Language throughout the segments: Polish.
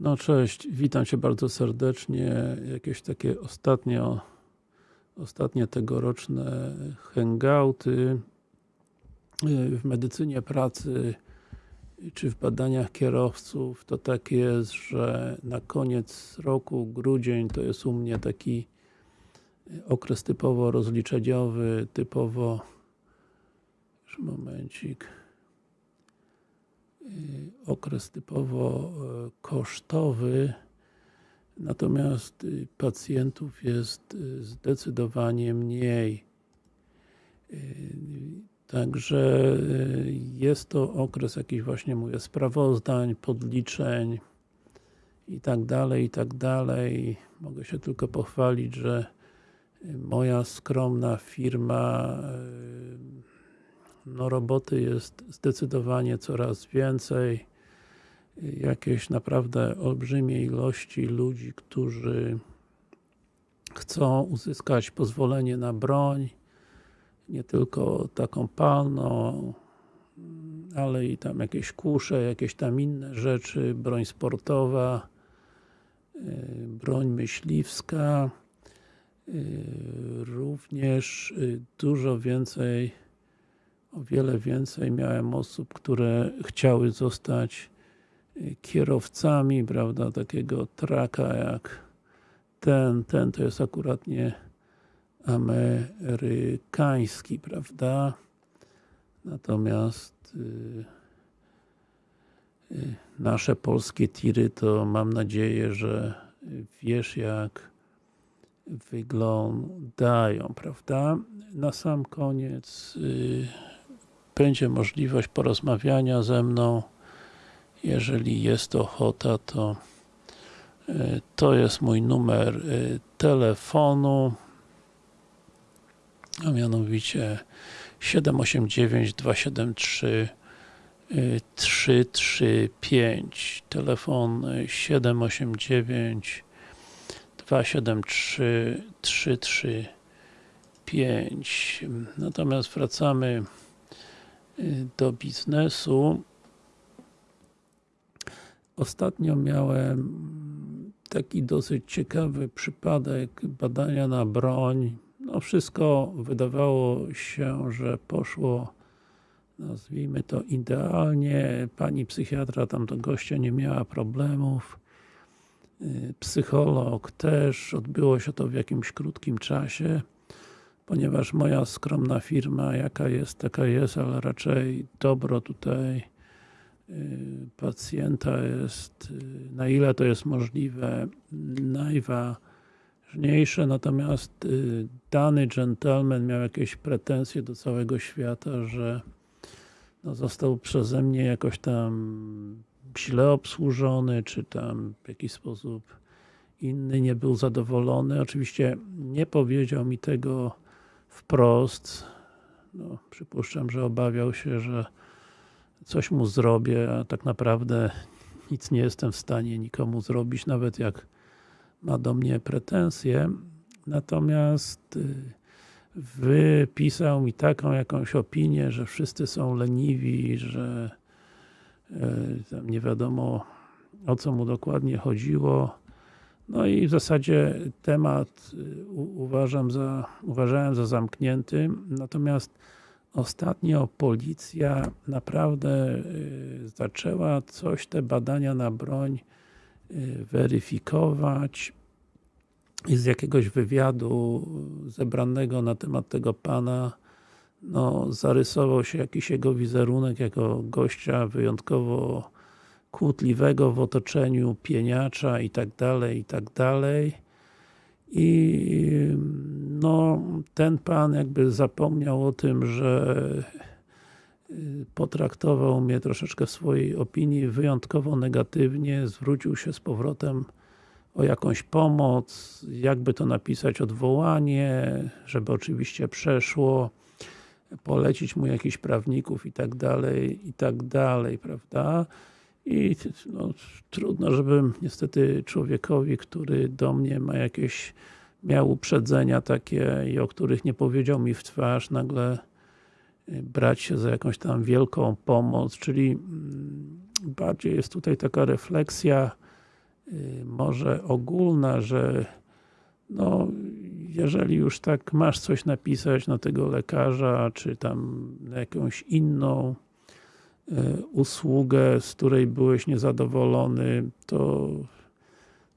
No cześć, witam Cię bardzo serdecznie. Jakieś takie ostatnio ostatnie tegoroczne hangouty w medycynie pracy czy w badaniach kierowców to tak jest, że na koniec roku, grudzień to jest u mnie taki okres typowo rozliczeniowy, typowo już momencik okres typowo kosztowy natomiast pacjentów jest zdecydowanie mniej Także jest to okres jakichś właśnie mówię sprawozdań, podliczeń i tak dalej, i tak dalej. Mogę się tylko pochwalić, że moja skromna firma no roboty jest zdecydowanie coraz więcej. Jakieś naprawdę olbrzymie ilości ludzi, którzy chcą uzyskać pozwolenie na broń nie tylko taką palną ale i tam jakieś kusze, jakieś tam inne rzeczy, broń sportowa broń myśliwska również dużo więcej o wiele więcej miałem osób, które chciały zostać kierowcami, prawda, takiego traka jak ten, ten to jest akurat nie amerykański, prawda, natomiast nasze polskie tiry to mam nadzieję, że wiesz jak wyglądają, prawda. Na sam koniec będzie możliwość porozmawiania ze mną. Jeżeli jest ochota, to to jest mój numer telefonu a mianowicie 789 273 335 telefon 789 273 335 natomiast wracamy do biznesu Ostatnio miałem taki dosyć ciekawy przypadek badania na broń. No wszystko wydawało się, że poszło nazwijmy to idealnie. Pani psychiatra tam do gościa nie miała problemów. Psycholog też, odbyło się to w jakimś krótkim czasie ponieważ moja skromna firma jaka jest, taka jest, ale raczej dobro tutaj pacjenta jest, na ile to jest możliwe, najważniejsze, natomiast dany gentleman miał jakieś pretensje do całego świata, że no, został przeze mnie jakoś tam źle obsłużony, czy tam w jakiś sposób inny nie był zadowolony. Oczywiście nie powiedział mi tego wprost, no, przypuszczam, że obawiał się, że coś mu zrobię, a tak naprawdę nic nie jestem w stanie nikomu zrobić, nawet jak ma do mnie pretensje. Natomiast wypisał mi taką jakąś opinię, że wszyscy są leniwi, że tam nie wiadomo o co mu dokładnie chodziło. No i w zasadzie temat uważam za, uważałem za zamknięty, natomiast Ostatnio policja naprawdę zaczęła coś te badania na broń weryfikować i z jakiegoś wywiadu zebranego na temat tego pana no, zarysował się jakiś jego wizerunek jako gościa wyjątkowo kłótliwego w otoczeniu pieniacza i tak dalej, i tak dalej i no, ten pan jakby zapomniał o tym, że potraktował mnie troszeczkę w swojej opinii wyjątkowo negatywnie, zwrócił się z powrotem o jakąś pomoc, jakby to napisać odwołanie, żeby oczywiście przeszło, polecić mu jakichś prawników i tak dalej, i tak dalej, prawda? I no, trudno, żebym niestety człowiekowi, który do mnie ma jakieś miał uprzedzenia takie i o których nie powiedział mi w twarz, nagle brać się za jakąś tam wielką pomoc, czyli bardziej jest tutaj taka refleksja y, może ogólna, że no, jeżeli już tak masz coś napisać na tego lekarza, czy tam jakąś inną y, usługę, z której byłeś niezadowolony, to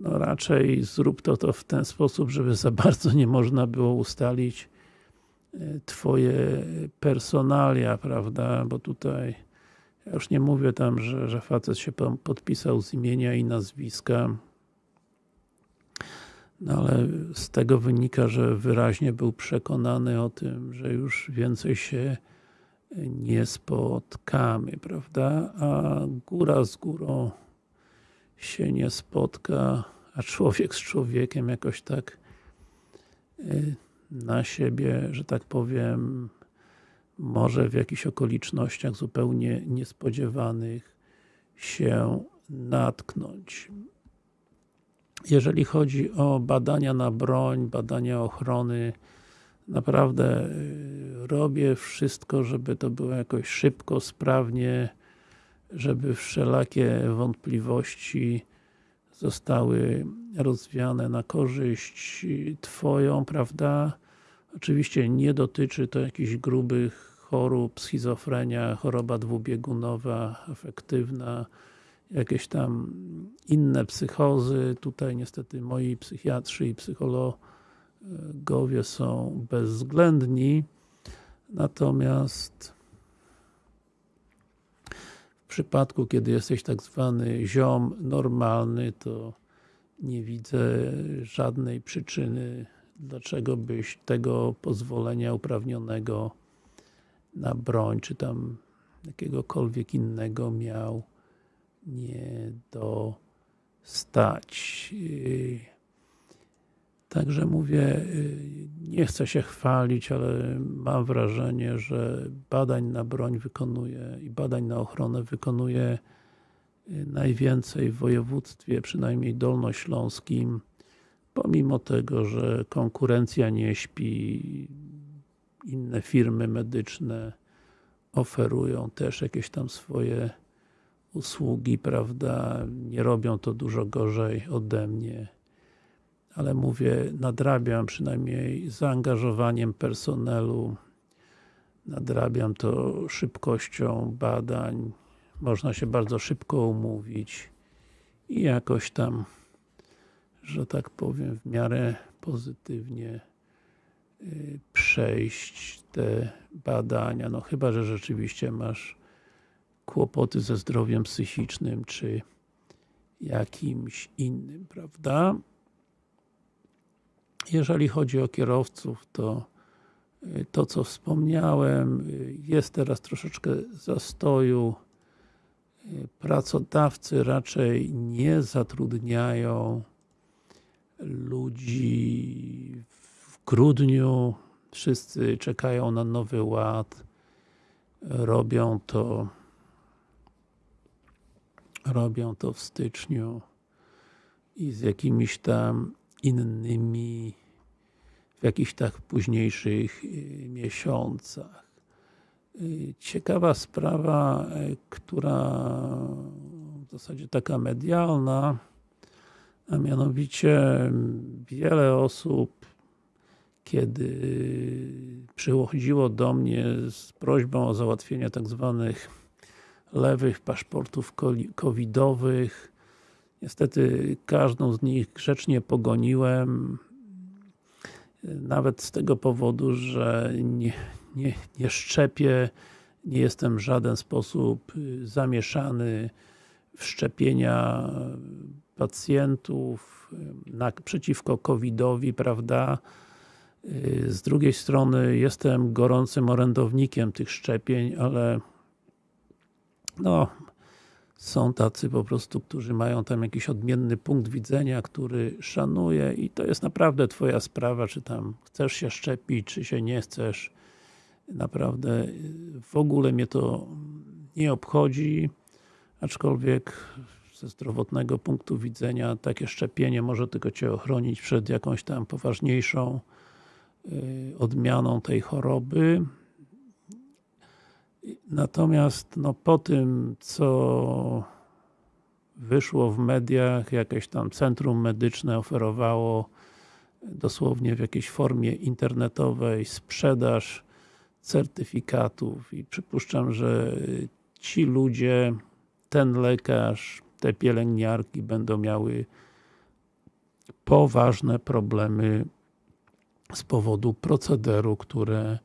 no raczej zrób to, to w ten sposób, żeby za bardzo nie można było ustalić y, Twoje personalia, prawda, bo tutaj ja już nie mówię tam, że, że facet się podpisał z imienia i nazwiska, no ale z tego wynika, że wyraźnie był przekonany o tym, że już więcej się nie spotkamy, prawda? A góra z górą się nie spotka, a człowiek z człowiekiem jakoś tak y, na siebie, że tak powiem, może w jakichś okolicznościach zupełnie niespodziewanych się natknąć. Jeżeli chodzi o badania na broń, badania ochrony, naprawdę y, robię wszystko, żeby to było jakoś szybko, sprawnie, żeby wszelakie wątpliwości zostały rozwiane na korzyść Twoją, prawda? Oczywiście nie dotyczy to jakichś grubych chorób, schizofrenia, choroba dwubiegunowa, afektywna, jakieś tam inne psychozy. Tutaj niestety moi psychiatrzy i psychologowie są bezwzględni. Natomiast w przypadku, kiedy jesteś tak zwany ziom normalny, to nie widzę żadnej przyczyny dlaczego byś tego pozwolenia uprawnionego na broń, czy tam jakiegokolwiek innego miał nie dostać. Także mówię, nie chcę się chwalić, ale mam wrażenie, że badań na broń wykonuje i badań na ochronę wykonuje najwięcej w województwie, przynajmniej dolnośląskim, pomimo tego, że konkurencja nie śpi, inne firmy medyczne oferują też jakieś tam swoje usługi, prawda, nie robią to dużo gorzej ode mnie, ale mówię, nadrabiam przynajmniej zaangażowaniem personelu, nadrabiam to szybkością badań, można się bardzo szybko umówić i jakoś tam że tak powiem, w miarę pozytywnie y, przejść te badania, no chyba, że rzeczywiście masz kłopoty ze zdrowiem psychicznym, czy jakimś innym, prawda? Jeżeli chodzi o kierowców, to y, to, co wspomniałem, y, jest teraz troszeczkę zastoju. Pracodawcy raczej nie zatrudniają ludzi w grudniu, wszyscy czekają na nowy ład, robią to robią to w styczniu i z jakimiś tam innymi w jakichś tak późniejszych y, miesiącach. Y, ciekawa sprawa, y, która w zasadzie taka medialna, a mianowicie wiele osób kiedy przychodziło do mnie z prośbą o załatwienie tak zwanych lewych paszportów covidowych niestety każdą z nich grzecznie pogoniłem nawet z tego powodu, że nie, nie, nie szczepię nie jestem w żaden sposób zamieszany w szczepienia pacjentów na, przeciwko COVID-owi, prawda? Y, z drugiej strony jestem gorącym orędownikiem tych szczepień, ale no, są tacy po prostu, którzy mają tam jakiś odmienny punkt widzenia, który szanuję i to jest naprawdę Twoja sprawa, czy tam chcesz się szczepić, czy się nie chcesz. Naprawdę w ogóle mnie to nie obchodzi, aczkolwiek ze zdrowotnego punktu widzenia takie szczepienie może tylko Cię ochronić przed jakąś tam poważniejszą y, odmianą tej choroby. Natomiast no, po tym, co wyszło w mediach, jakieś tam centrum medyczne oferowało dosłownie w jakiejś formie internetowej sprzedaż certyfikatów. I przypuszczam, że ci ludzie, ten lekarz, te pielęgniarki będą miały poważne problemy z powodu procederu, które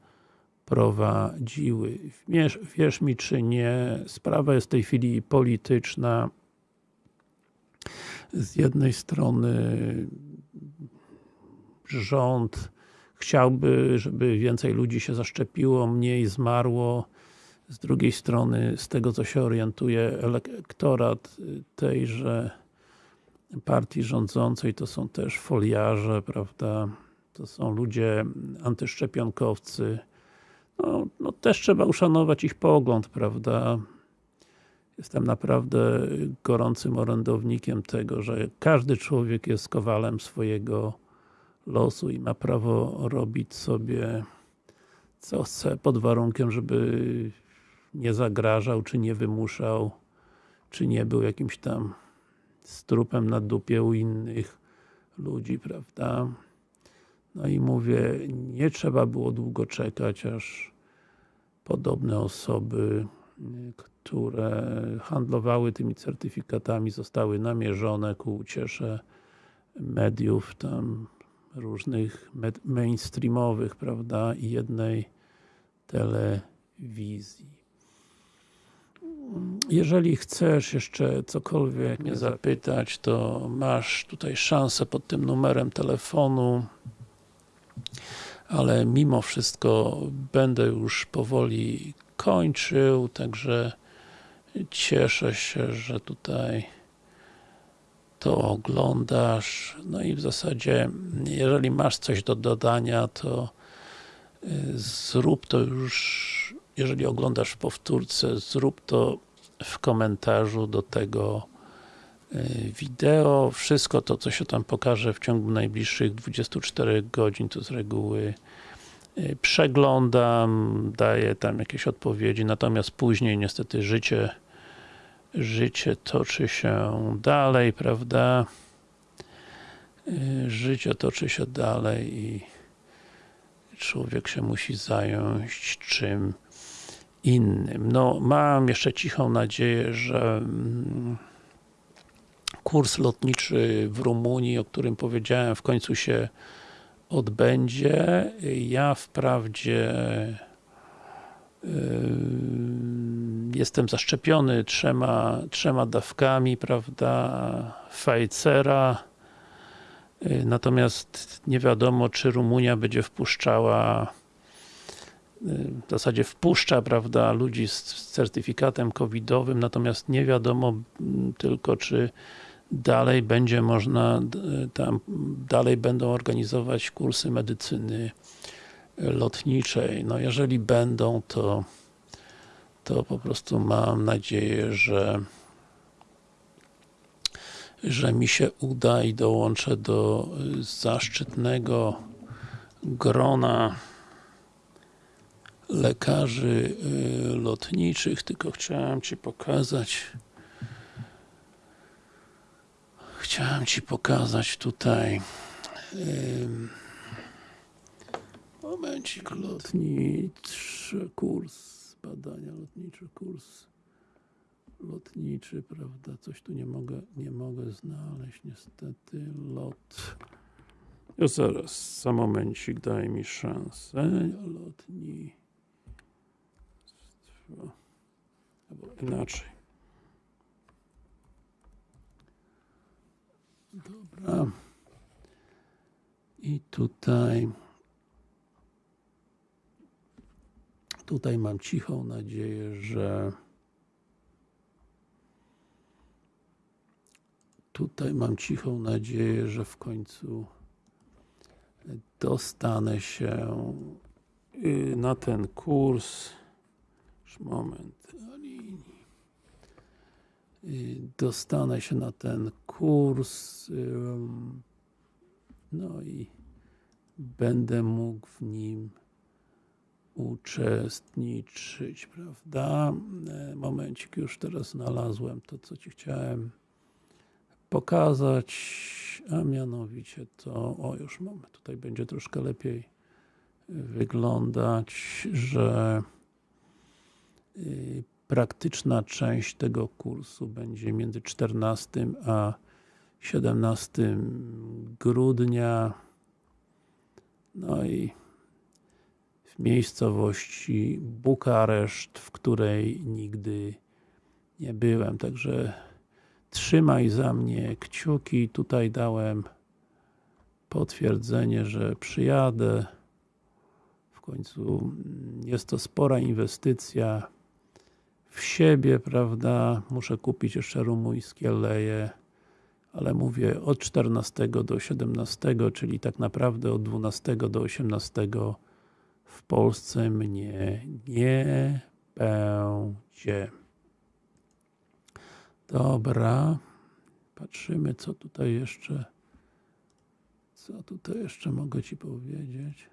prowadziły. Wierz, wierz mi czy nie, sprawa jest w tej chwili polityczna. Z jednej strony rząd chciałby, żeby więcej ludzi się zaszczepiło, mniej zmarło. Z drugiej strony, z tego co się orientuje, elektorat tejże partii rządzącej to są też foliarze, prawda? To są ludzie antyszczepionkowcy. No, no też trzeba uszanować ich pogląd, prawda? Jestem naprawdę gorącym orędownikiem tego, że każdy człowiek jest kowalem swojego losu i ma prawo robić sobie co chce, pod warunkiem, żeby nie zagrażał, czy nie wymuszał, czy nie był jakimś tam strupem na dupie u innych ludzi, prawda? No i mówię, nie trzeba było długo czekać, aż podobne osoby, które handlowały tymi certyfikatami, zostały namierzone ku uciesze mediów tam różnych mainstreamowych, prawda, i jednej telewizji. Jeżeli chcesz jeszcze cokolwiek mnie zapytać, to masz tutaj szansę pod tym numerem telefonu ale mimo wszystko będę już powoli kończył, także cieszę się, że tutaj to oglądasz. No i w zasadzie, jeżeli masz coś do dodania, to y, zrób to już, jeżeli oglądasz w powtórce, zrób to w komentarzu do tego wideo. Wszystko to, co się tam pokaże w ciągu najbliższych 24 godzin, to z reguły y, przeglądam, daję tam jakieś odpowiedzi, natomiast później niestety życie życie toczy się dalej, prawda? Y, życie toczy się dalej i człowiek się musi zająć czym innym. No, mam jeszcze cichą nadzieję, że mm, kurs lotniczy w Rumunii, o którym powiedziałem, w końcu się odbędzie. Ja wprawdzie jestem zaszczepiony trzema, trzema dawkami, prawda, Pfizera, natomiast nie wiadomo, czy Rumunia będzie wpuszczała w zasadzie wpuszcza, prawda, ludzi z certyfikatem covidowym, natomiast nie wiadomo tylko, czy dalej będzie można, tam dalej będą organizować kursy medycyny lotniczej. No jeżeli będą, to to po prostu mam nadzieję, że że mi się uda i dołączę do zaszczytnego grona lekarzy y, lotniczych, tylko chciałem Ci pokazać chciałem Ci pokazać tutaj momencik lotniczy kurs badania lotnicze, kurs. Lotniczy, prawda, coś tu nie mogę, nie mogę znaleźć niestety, lot. Ja zaraz, za momencik, daj mi szansę, lotni albo inaczej dobra i tutaj Tutaj mam cichą nadzieję, że tutaj mam cichą nadzieję, że w końcu dostanę się y, na ten kurs. Już moment dostanę się na ten kurs no i będę mógł w nim uczestniczyć, prawda? E, momencik, już teraz znalazłem to, co Ci chciałem pokazać, a mianowicie to, o już mamy, tutaj będzie troszkę lepiej wyglądać, że y, praktyczna część tego kursu będzie między 14 a 17 grudnia. No i w miejscowości Bukareszt, w której nigdy nie byłem, także trzymaj za mnie kciuki, tutaj dałem potwierdzenie, że przyjadę. W końcu jest to spora inwestycja w siebie, prawda, muszę kupić jeszcze rumuńskie leje ale mówię od 14 do 17, czyli tak naprawdę od 12 do 18 w Polsce mnie nie będzie. Dobra. Patrzymy, co tutaj jeszcze co tutaj jeszcze mogę Ci powiedzieć.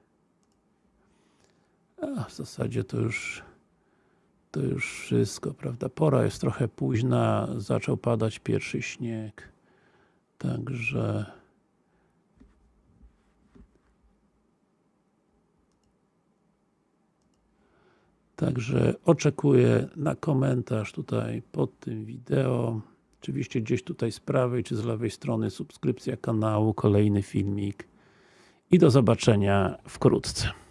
A, w zasadzie to już to już wszystko, prawda? Pora jest trochę późna, zaczął padać pierwszy śnieg. Także Także oczekuję na komentarz tutaj pod tym wideo. Oczywiście gdzieś tutaj z prawej czy z lewej strony subskrypcja kanału, kolejny filmik i do zobaczenia wkrótce.